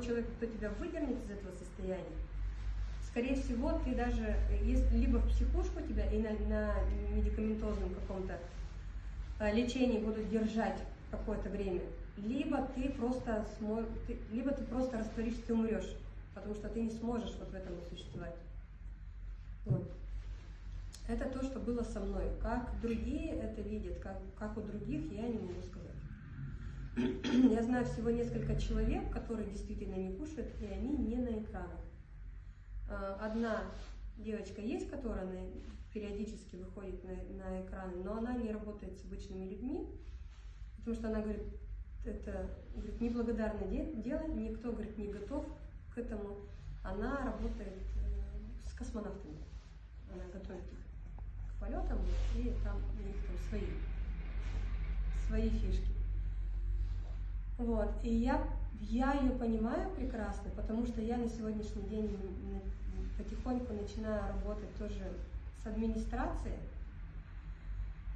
человек, кто тебя выдернет из этого состояния, скорее всего, ты даже, если либо в психушку тебя и на, на медикаментозном каком-то э, лечении будут держать какое-то время, либо ты просто смо... либо ты просто растворишься, ты умрешь, потому что ты не сможешь вот в этом существовать. Вот. Это то, что было со мной. Как другие это видят, как, как у других, я не могу сказать. Я знаю всего несколько человек, которые действительно не кушают, и они не на экранах. А, одна девочка есть, которая периодически выходит на, на экраны, но она не работает с обычными людьми, потому что она говорит, это говорит, неблагодарное дело, никто говорит, не готов к этому. Она работает э, с космонавтами, она готовит их к полетам, и там у них там свои, свои фишки. Вот. И я, я ее понимаю прекрасно, потому что я на сегодняшний день потихоньку начинаю работать тоже с администрацией.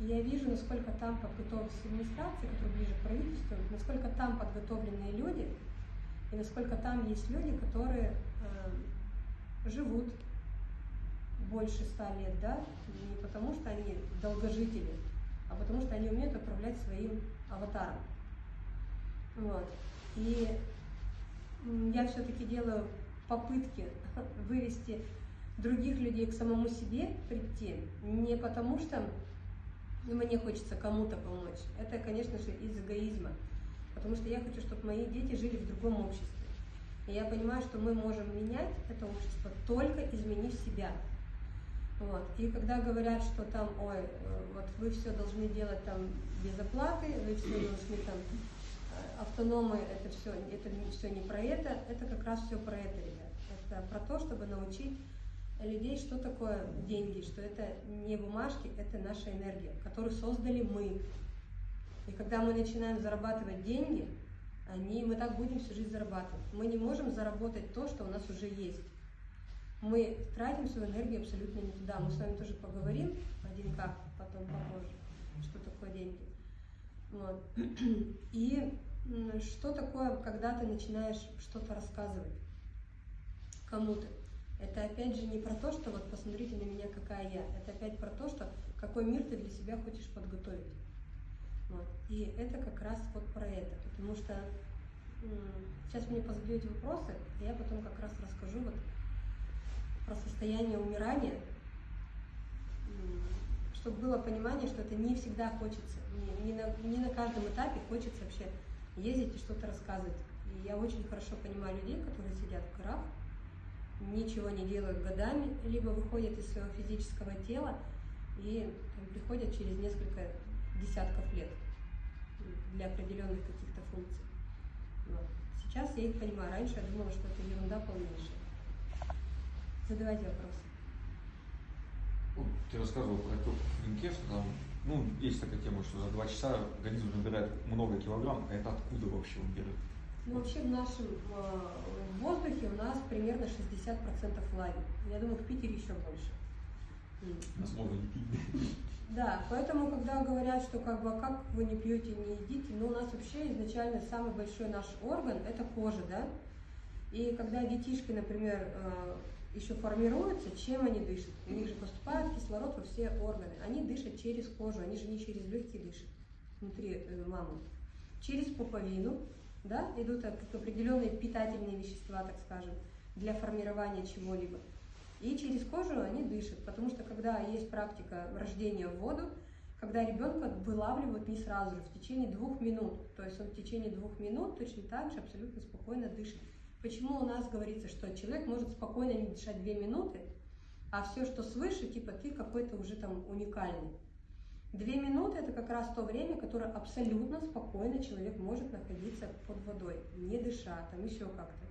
И я вижу, насколько там подготовлены администрации, которая ближе к правительству, насколько там подготовленные люди, и насколько там есть люди, которые э, живут больше ста лет, да, не потому что они долгожители, а потому что они умеют управлять своим аватаром. Вот. И я все-таки делаю попытки вывести других людей к самому себе прийти, не потому что мне хочется кому-то помочь. Это, конечно же, из эгоизма. Потому что я хочу, чтобы мои дети жили в другом обществе. И я понимаю, что мы можем менять это общество, только изменив себя. Вот. И когда говорят, что там, ой, э, вот вы все должны делать там без оплаты, вы все должны там автономы это все, это все не про это, это как раз все про это, ребят. Это про то, чтобы научить людей, что такое деньги, что это не бумажки, это наша энергия, которую создали мы. И когда мы начинаем зарабатывать деньги, они, мы так будем всю жизнь зарабатывать. Мы не можем заработать то, что у нас уже есть. Мы тратим свою энергию абсолютно не туда. Мы с вами тоже поговорим один как потом попозже, что такое деньги. Вот. И что такое, когда ты начинаешь что-то рассказывать кому-то? Это опять же не про то, что вот посмотрите на меня, какая я. Это опять про то, что какой мир ты для себя хочешь подготовить. Вот. И это как раз вот про это. Потому что сейчас мне позадаете вопросы, и я потом как раз расскажу вот про состояние умирания, чтобы было понимание, что это не всегда хочется, не, не, на, не на каждом этапе хочется вообще ездить и что-то рассказывать. И я очень хорошо понимаю людей, которые сидят в горах, ничего не делают годами, либо выходят из своего физического тела и приходят через несколько десятков лет для определенных каких-то функций. Вот. Сейчас я их понимаю. Раньше я думала, что это ерунда полнейшая. Задавайте вопросы. Ты рассказывал про в что там ну, есть такая тема, что за два часа организм набирает много килограмм, а это откуда вообще он берет? Ну, вообще в нашем э, воздухе у нас примерно 60% влаги. Я думаю, в Питере еще больше. Нас можно не пить. Да, поэтому, когда говорят, что как бы, а как вы не пьете, не едите, ну, у нас вообще изначально самый большой наш орган – это кожа, да? И когда детишки, например, э, еще формируются, чем они дышат. У них же поступает кислород во все органы. Они дышат через кожу, они же не через легкие дышат внутри э, мамы. Через пуповину да, идут определенные питательные вещества, так скажем, для формирования чего-либо. И через кожу они дышат, потому что когда есть практика рождения в воду, когда ребенка вылавливают не сразу же, в течение двух минут. То есть он в течение двух минут точно так же абсолютно спокойно дышит. Почему у нас говорится, что человек может спокойно не дышать две минуты, а все, что свыше, типа ты какой-то уже там уникальный. Две минуты это как раз то время, которое абсолютно спокойно человек может находиться под водой, не дыша, там еще как-то.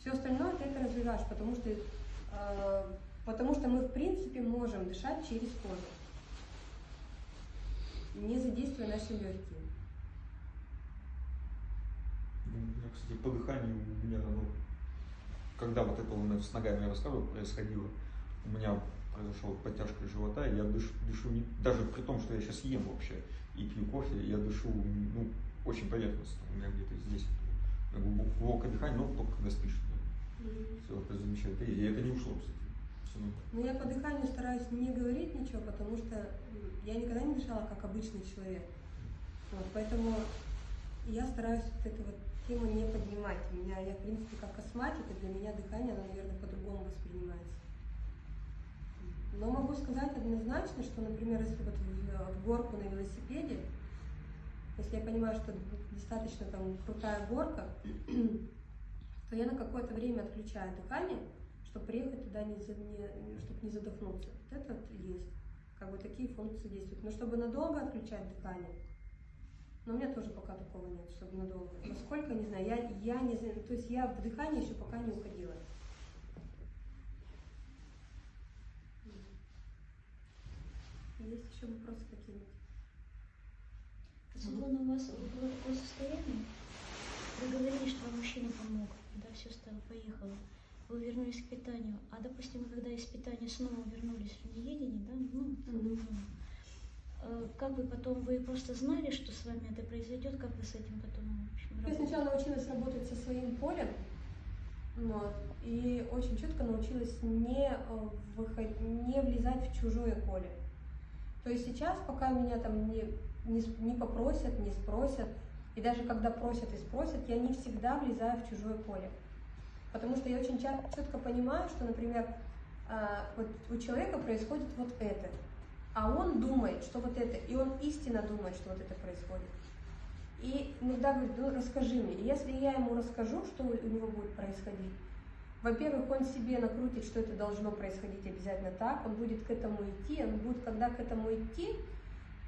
Все остальное ты это развиваешь, потому что, э, потому что мы в принципе можем дышать через кожу, не задействуя наши легкие. Меня, кстати, по дыханию у меня, ну, когда вот это нас с ногами я рассказывал, происходило, у меня произошла подтяжка живота, и я дышу, дышу не, даже при том, что я сейчас ем вообще и пью кофе, я дышу, ну, очень поверхностно, у меня где-то здесь глубокое дыхание, но только когда спишь. Все, это замечательно. И это не ушло, кстати. Ну, я по дыханию стараюсь не говорить ничего, потому что я никогда не дышала как обычный человек. Вот, поэтому я стараюсь вот эту вот тему не поднимать. У меня, я, в принципе, как астматик, и для меня дыхание, оно, наверное, по-другому воспринимается. Но могу сказать однозначно, что, например, если вот в, в горку на велосипеде, если я понимаю, что достаточно там крутая горка, то я на какое-то время отключаю дыхание, чтобы приехать туда, не, не, чтобы не задохнуться. Вот это вот есть. Как бы такие функции действуют. Но чтобы надолго отключать дыхание, но у меня тоже пока такого нет, чтобы надолго. Насколько, не знаю, я, я не знаю, то есть я в дыхание еще пока не уходила. Есть еще вопросы какие-нибудь? Светлана, у вас было такое состояние? Вы говорили, что вам мужчина помог, когда все стало, поехало. Вы вернулись к питанию. А, допустим, когда из питания снова вернулись в неедение, да, ну, Мгм. э, как вы потом, вы просто знали, что с вами это произойдет, как вы с этим потом, общем, Я сначала научилась работать со своим полем, вот, и очень четко научилась не, э, выход- не влезать в чужое поле. То есть сейчас, пока меня там не, не, не попросят, не спросят, и даже когда просят и спросят, я не всегда влезаю в чужое поле. Потому что я очень четко понимаю, что, например, а, вот у человека происходит вот это, а он думает, что вот это, и он истинно думает, что вот это происходит. И иногда говорит, ну расскажи мне. И если я ему расскажу, что у него будет происходить, во-первых, он себе накрутит, что это должно происходить обязательно так, он будет к этому идти, он будет, когда к этому идти,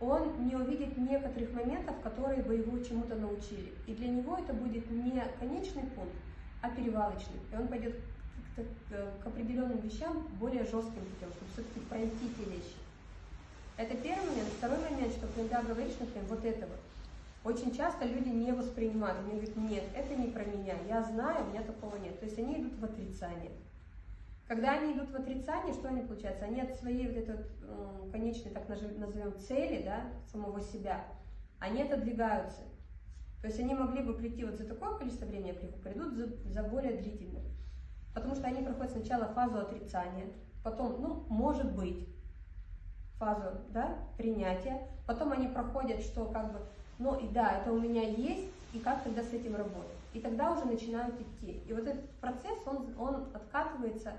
он не увидит некоторых моментов, которые бы его чему-то научили. И для него это будет не конечный пункт, а перевалочный. И он пойдет к, к- к определенным вещам более жестким путем, чтобы все-таки пройти те вещи. Это первый момент. Второй момент, что когда говоришь, например, вот это вот, очень часто люди не воспринимают, они говорят, нет, это не про меня, я знаю, у меня такого нет. То есть они идут в отрицание. Когда они идут в отрицание, что они получается? Они от своей вот этой вот, конечной, так назовем, цели, да, самого себя, они отодвигаются. То есть они могли бы прийти вот за такое количество времени, а при- придут за, за более длительное. Потому что они проходят сначала фазу отрицания, потом, ну, может быть, фазу, да, принятия, потом они проходят, что как бы, ну и да, это у меня есть, и как тогда с этим работать. И тогда уже начинают идти. И вот этот процесс, он, он откатывается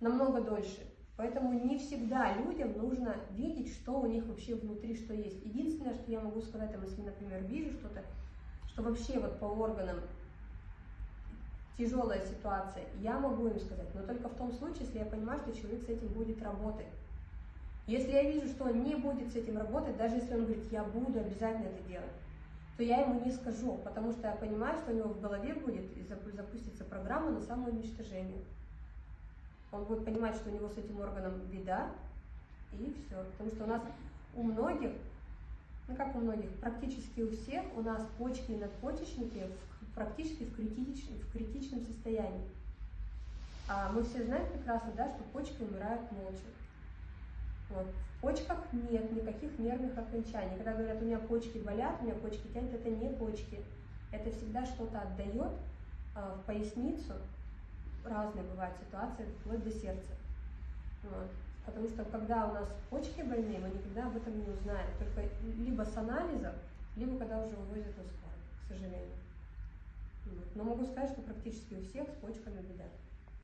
намного дольше. Поэтому не всегда людям нужно видеть, что у них вообще внутри, что есть. Единственное, что я могу сказать, если, например, вижу что-то, что вообще вот по органам тяжелая ситуация, я могу им сказать, но только в том случае, если я понимаю, что человек с этим будет работать. Если я вижу, что он не будет с этим работать, даже если он говорит, я буду обязательно это делать, то я ему не скажу, потому что я понимаю, что у него в голове будет и запу- запустится программа на самоуничтожение. Он будет понимать, что у него с этим органом беда, и все. Потому что у нас у многих, ну как у многих, практически у всех у нас почки и надпочечники в- практически в, критич- в критичном состоянии. А мы все знаем прекрасно, да, что почки умирают молча. Вот. В почках нет никаких нервных окончаний. Когда говорят, у меня почки болят, у меня почки тянут, это не почки. Это всегда что-то отдает а, в поясницу. Разные бывают ситуации, вплоть до сердца. Вот. Потому что когда у нас почки больные, мы никогда об этом не узнаем. Только либо с анализов, либо когда уже увозят на скорой, к сожалению. Вот. Но могу сказать, что практически у всех с почками беда.